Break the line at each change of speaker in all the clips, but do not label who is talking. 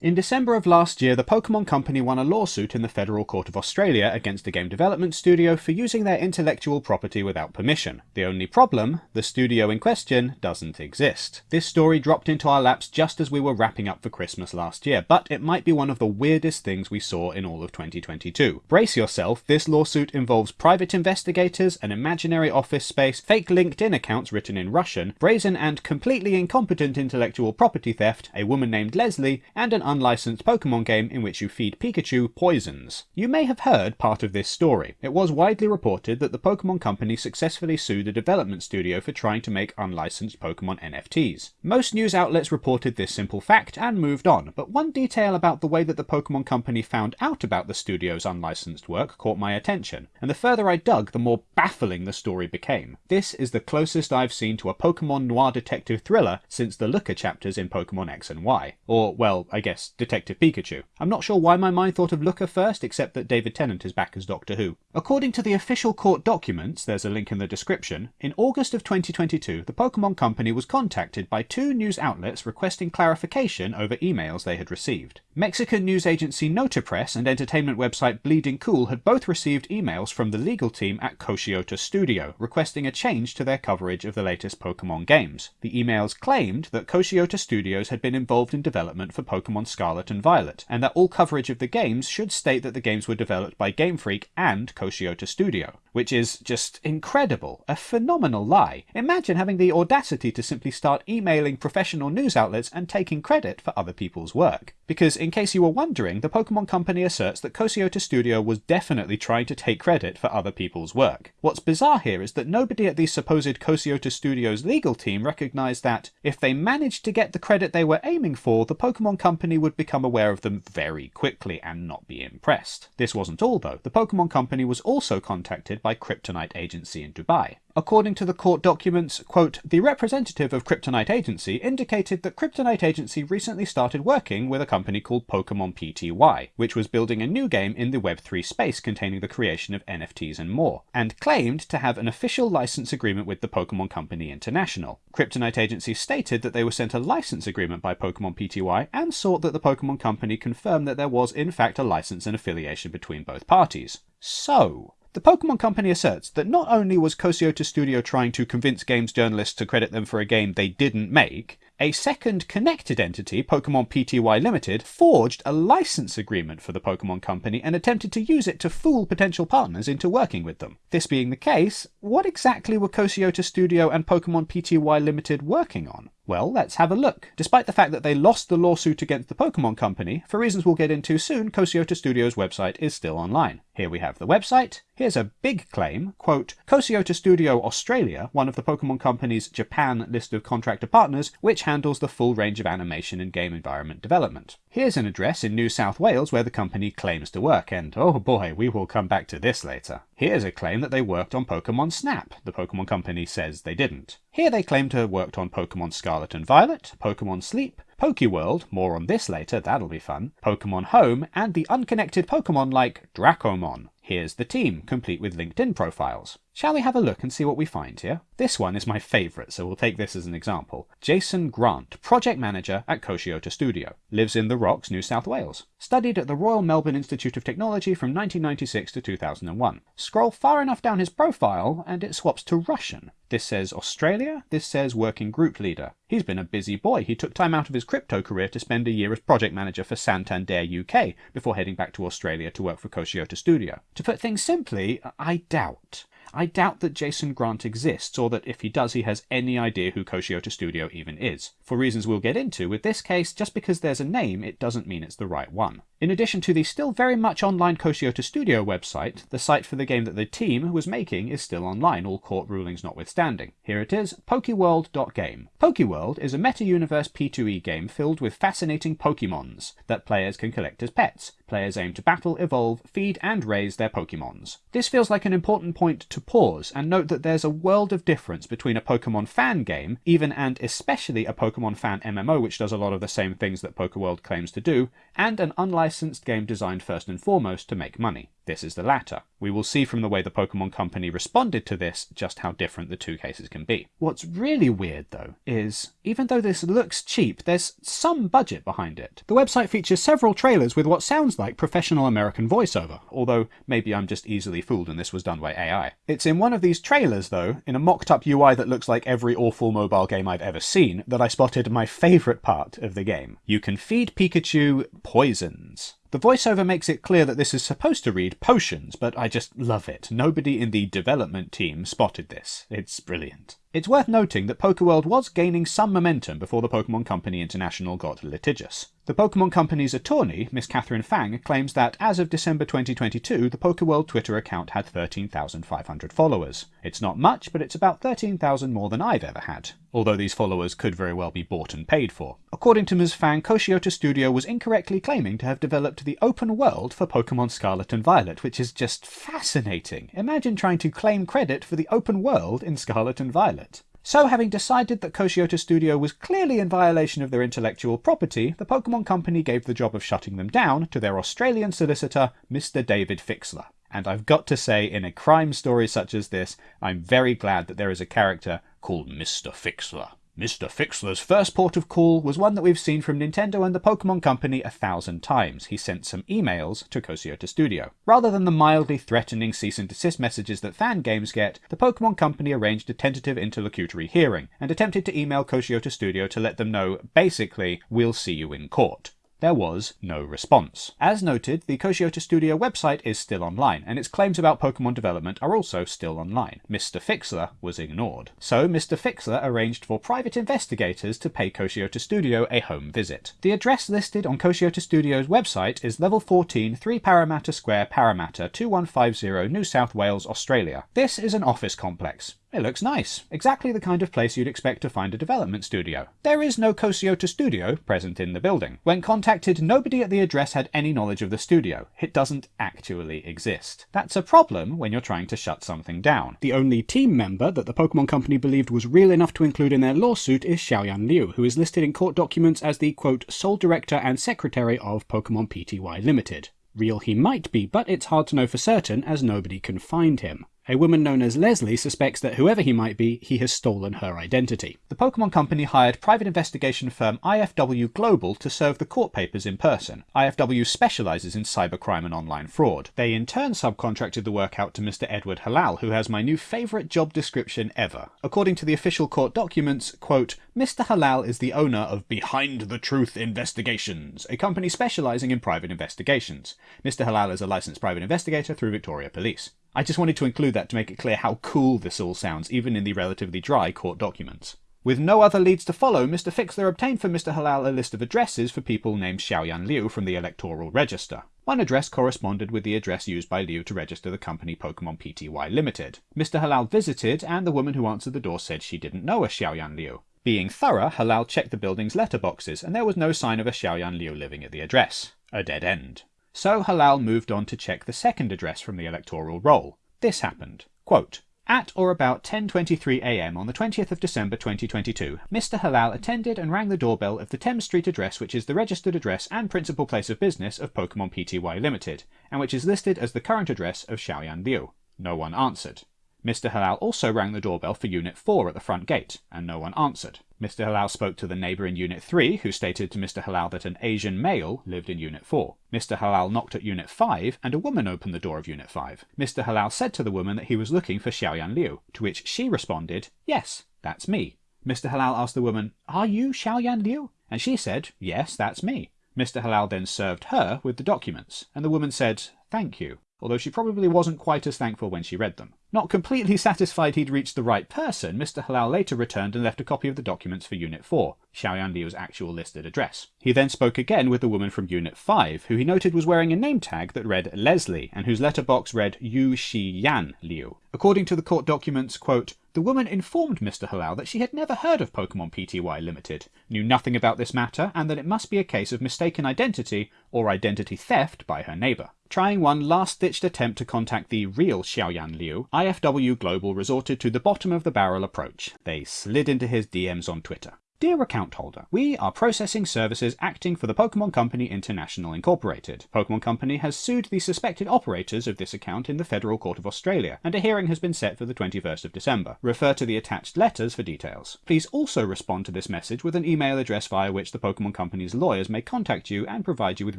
In December of last year, the Pokemon Company won a lawsuit in the Federal Court of Australia against a game development studio for using their intellectual property without permission. The only problem, the studio in question doesn't exist. This story dropped into our laps just as we were wrapping up for Christmas last year, but it might be one of the weirdest things we saw in all of 2022. Brace yourself, this lawsuit involves private investigators, an imaginary office space, fake LinkedIn accounts written in Russian, brazen and completely incompetent intellectual property theft, a woman named Leslie, and an unlicensed Pokemon game in which you feed Pikachu poisons. You may have heard part of this story. It was widely reported that the Pokemon Company successfully sued a development studio for trying to make unlicensed Pokemon NFTs. Most news outlets reported this simple fact and moved on, but one detail about the way that the Pokemon Company found out about the studio's unlicensed work caught my attention, and the further I dug, the more baffling the story became. This is the closest I've seen to a Pokemon noir detective thriller since the Looker chapters in Pokemon X and Y. Or, well, I guess yes, Detective Pikachu. I'm not sure why my mind thought of Looker first, except that David Tennant is back as Doctor Who. According to the official court documents, there's a link in the description, in August of 2022, the Pokemon Company was contacted by two news outlets requesting clarification over emails they had received. Mexican news agency Notipress and entertainment website Bleeding Cool had both received emails from the legal team at Koshiota Studio, requesting a change to their coverage of the latest Pokemon games. The emails claimed that Koshiota Studios had been involved in development for Pokemon Scarlet and Violet, and that all coverage of the games should state that the games were developed by Game Freak and Koshiota Studio, which is just incredible, a phenomenal lie. Imagine having the audacity to simply start emailing professional news outlets and taking credit for other people's work. Because, in case you were wondering, the Pokemon Company asserts that Koshiota Studio was definitely trying to take credit for other people's work. What's bizarre here is that nobody at the supposed Koshiota Studios legal team recognised that, if they managed to get the credit they were aiming for, the Pokemon Company would become aware of them very quickly and not be impressed. This wasn't all though. The Pokemon Company was also contacted by Kryptonite Agency in Dubai. According to the court documents, quote, the representative of Kryptonite Agency indicated that Kryptonite Agency recently started working with a company called Pokemon PTY, which was building a new game in the Web3 space containing the creation of NFTs and more, and claimed to have an official license agreement with the Pokemon Company International. Kryptonite Agency stated that they were sent a license agreement by Pokemon PTY and sought that the Pokemon Company confirmed that there was in fact a license and affiliation between both parties. So, the Pokemon Company asserts that not only was Koshiota Studio trying to convince games journalists to credit them for a game they didn't make, a second connected entity, Pokemon Pty Limited, forged a license agreement for the Pokemon Company and attempted to use it to fool potential partners into working with them. This being the case, what exactly were Koshiota Studio and Pokemon Pty Limited working on? Well, let's have a look. Despite the fact that they lost the lawsuit against the Pokemon Company, for reasons we'll get into soon, Koshiota Studios' website is still online. Here we have the website. Here's a big claim, quote, Koshiota Studio Australia, one of the Pokemon Company's Japan list of contractor partners, which handles the full range of animation and game environment development. Here's an address in New South Wales where the company claims to work, and oh boy, we will come back to this later. Here's a claim that they worked on Pokemon Snap. The Pokemon Company says they didn't. Here they claim to have worked on Pokemon Scarlet and Violet, Pokemon Sleep, Pokeworld, more on this later, that'll be fun, Pokemon Home, and the unconnected Pokemon like Dracomon. Here's the team, complete with LinkedIn profiles. Shall we have a look and see what we find here? This one is my favourite, so we'll take this as an example. Jason Grant, project manager at Koshiota Studio. Lives in the Rocks, New South Wales. Studied at the Royal Melbourne Institute of Technology from 1996 to 2001. Scroll far enough down his profile and it swaps to Russian. This says Australia, this says working group leader. He's been a busy boy. He took time out of his crypto career to spend a year as project manager for Santander UK before heading back to Australia to work for Koshiota Studio. To put things simply, I doubt. I doubt that Jason Grant exists, or that if he does, he has any idea who Koshiota Studio even is. For reasons we'll get into, with this case, just because there's a name, it doesn't mean it's the right one. In addition to the still very much online Koshiota Studio website, the site for the game that the team was making is still online, all court rulings notwithstanding. Here it is, pokeworld.game. Pokeworld is a meta-universe P2E game filled with fascinating Pokemons that players can collect as pets. Players aim to battle, evolve, feed, and raise their Pokemons. This feels like an important point to pause and note that there's a world of difference between a Pokemon fan game, even and especially a Pokemon fan MMO which does a lot of the same things that Pokeworld claims to do, and an unlicensed game designed first and foremost to make money. This is the latter. We will see from the way the Pokemon Company responded to this just how different the two cases can be. What's really weird though is, even though this looks cheap, there's some budget behind it. The website features several trailers with what sounds like professional American voiceover, although maybe I'm just easily fooled and this was done by AI. It's in one of these trailers though, in a mocked up UI that looks like every awful mobile game I've ever seen, that I spotted my favourite part of the game. You can feed Pikachu poisons. The voiceover makes it clear that this is supposed to read potions, but I just love it. Nobody in the development team spotted this. It's brilliant. It's worth noting that Pokeworld was gaining some momentum before the Pokemon Company International got litigious. The Pokemon Company's attorney, Miss Catherine Fang, claims that as of December 2022, the Pokeworld Twitter account had 13,500 followers. It's not much, but it's about 13,000 more than I've ever had, although these followers could very well be bought and paid for. According to Ms. Fang, Koshiota Studio was incorrectly claiming to have developed the open world for Pokemon Scarlet and Violet, which is just fascinating. Imagine trying to claim credit for the open world in Scarlet and Violet. So having decided that Koshiota Studio was clearly in violation of their intellectual property, the Pokemon Company gave the job of shutting them down to their Australian solicitor, Mr. David Fixler. And I've got to say, in a crime story such as this, I'm very glad that there is a character called Mr. Fixler. Mr. Fixler's first port of call was one that we've seen from Nintendo and the Pokemon Company a thousand times. He sent some emails to Koshiota Studio. Rather than the mildly threatening cease and desist messages that fan games get, the Pokemon Company arranged a tentative interlocutory hearing and attempted to email Koshiota Studio to let them know, basically, we'll see you in court. There was no response. As noted, the Koshiota Studio website is still online, and its claims about Pokemon development are also still online. Mr. Fixler was ignored. So Mr. Fixler arranged for private investigators to pay Koshiota Studio a home visit. The address listed on Koshiota Studio's website is level 14, 3 Parramatta Square, Parramatta, 2150, New South Wales, Australia. This is an office complex. It looks nice. Exactly the kind of place you'd expect to find a development studio. There is no Koshiota studio present in the building. When contacted, nobody at the address had any knowledge of the studio. It doesn't actually exist. That's a problem when you're trying to shut something down. The only team member that the Pokemon Company believed was real enough to include in their lawsuit is Xiaoyan Liu, who is listed in court documents as the, quote, sole director and secretary of Pokemon Pty Limited. Real he might be, but it's hard to know for certain as nobody can find him. A woman known as Leslie suspects that whoever he might be, he has stolen her identity. The Pokemon Company hired private investigation firm IFW Global to serve the court papers in person. IFW specializes in cybercrime and online fraud. They in turn subcontracted the work out to Mr. Edward Halal, who has my new favorite job description ever. According to the official court documents, quote, Mr. Halal is the owner of Behind the Truth Investigations, a company specializing in private investigations. Mr. Halal is a licensed private investigator through Victoria Police. I just wanted to include that to make it clear how cool this all sounds, even in the relatively dry court documents. With no other leads to follow, Mr. Fixler obtained for Mr. Halal a list of addresses for people named Xiaoyan Liu from the Electoral Register. One address corresponded with the address used by Liu to register the company Pokemon Pty Limited. Mr. Halal visited, and the woman who answered the door said she didn't know a Xiaoyan Liu. Being thorough, Halal checked the building's letterboxes, and there was no sign of a Xiaoyan Liu living at the address. A dead end. So Halal moved on to check the second address from the electoral roll. This happened. Quote, at or about 10.23 am on the 20th of December 2022, Mr. Halal attended and rang the doorbell of the Thames Street address which is the registered address and principal place of business of Pokemon Pty Limited, and which is listed as the current address of Xiaoyan Liu. No one answered. Mr. Halal also rang the doorbell for Unit 4 at the front gate, and no one answered. Mr. Halal spoke to the neighbour in Unit 3, who stated to Mr. Halal that an Asian male lived in Unit 4. Mr. Halal knocked at Unit 5, and a woman opened the door of Unit 5. Mr. Halal said to the woman that he was looking for Xiaoyan Liu, to which she responded, Yes, that's me. Mr. Halal asked the woman, Are you Xiaoyan Liu? And she said, Yes, that's me. Mr. Halal then served her with the documents, and the woman said, Thank you although she probably wasn't quite as thankful when she read them. Not completely satisfied he'd reached the right person, Mr. Halal later returned and left a copy of the documents for Unit 4, Xiaoyan Liu's actual listed address. He then spoke again with the woman from Unit 5, who he noted was wearing a name tag that read Leslie, and whose letterbox read Yu Shi Yan Liu. According to the court documents, quote, the woman informed Mr. Halal that she had never heard of Pokemon Pty Limited, knew nothing about this matter, and that it must be a case of mistaken identity or identity theft by her neighbour. Trying one last-ditched attempt to contact the real Xiaoyan Liu, IFW Global resorted to the bottom of the barrel approach. They slid into his DMs on Twitter. Dear account holder, we are processing services acting for the Pokemon Company International Incorporated. Pokemon Company has sued the suspected operators of this account in the Federal Court of Australia, and a hearing has been set for the 21st of December. Refer to the attached letters for details. Please also respond to this message with an email address via which the Pokemon Company's lawyers may contact you and provide you with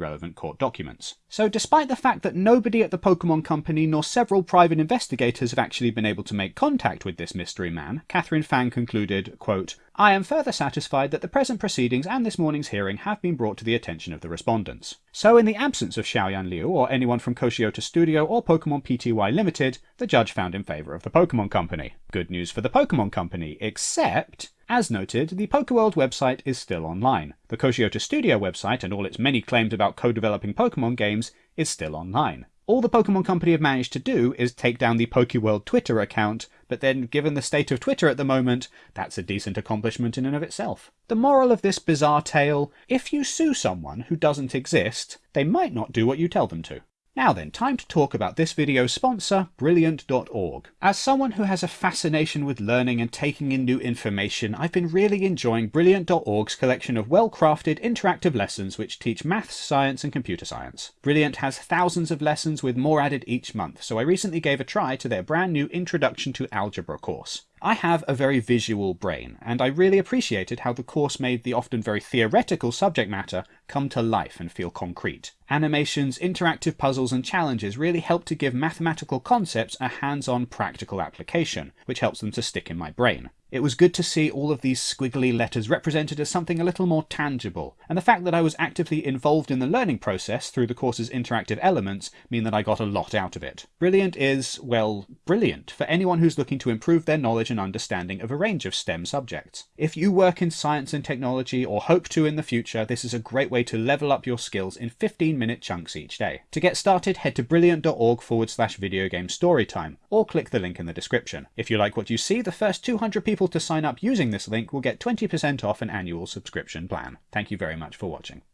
relevant court documents. So despite the fact that nobody at the Pokemon Company nor several private investigators have actually been able to make contact with this mystery man, Catherine Fang concluded, quote, I am further satisfied that the present proceedings and this morning's hearing have been brought to the attention of the respondents. So in the absence of Xiaoyan Liu or anyone from Koshiota Studio or Pokemon Pty Limited, the judge found in favour of the Pokemon Company. Good news for the Pokemon Company, except as noted, the Pokeworld website is still online. The Koshiota Studio website and all its many claims about co-developing Pokemon games is still online. All the Pokemon Company have managed to do is take down the Pokeworld Twitter account, but then given the state of Twitter at the moment, that's a decent accomplishment in and of itself. The moral of this bizarre tale, if you sue someone who doesn't exist, they might not do what you tell them to. Now then, time to talk about this video's sponsor, Brilliant.org. As someone who has a fascination with learning and taking in new information, I've been really enjoying Brilliant.org's collection of well-crafted interactive lessons which teach maths, science and computer science. Brilliant has thousands of lessons with more added each month, so I recently gave a try to their brand new Introduction to Algebra course. I have a very visual brain, and I really appreciated how the course made the often very theoretical subject matter come to life and feel concrete. Animations, interactive puzzles and challenges really help to give mathematical concepts a hands-on practical application, which helps them to stick in my brain. It was good to see all of these squiggly letters represented as something a little more tangible, and the fact that I was actively involved in the learning process through the course's interactive elements mean that I got a lot out of it. Brilliant is, well, brilliant for anyone who's looking to improve their knowledge and understanding of a range of STEM subjects. If you work in science and technology or hope to in the future, this is a great way to level up your skills in 15 minute chunks each day. To get started, head to brilliant.org forward slash video game storytime, or click the link in the description. If you like what you see, the first 200 people people to sign up using this link will get 20% off an annual subscription plan. Thank you very much for watching.